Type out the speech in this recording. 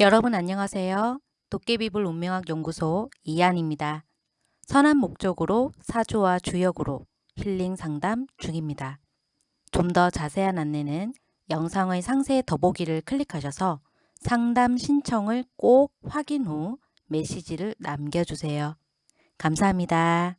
여러분 안녕하세요. 도깨비불 운명학 연구소 이한입니다. 선한 목적으로 사주와 주역으로 힐링 상담 중입니다. 좀 더 자세한 안내는 영상의 상세 더보기를 클릭하셔서 상담 신청을 꼭 확인 후 메시지를 남겨주세요. 감사합니다.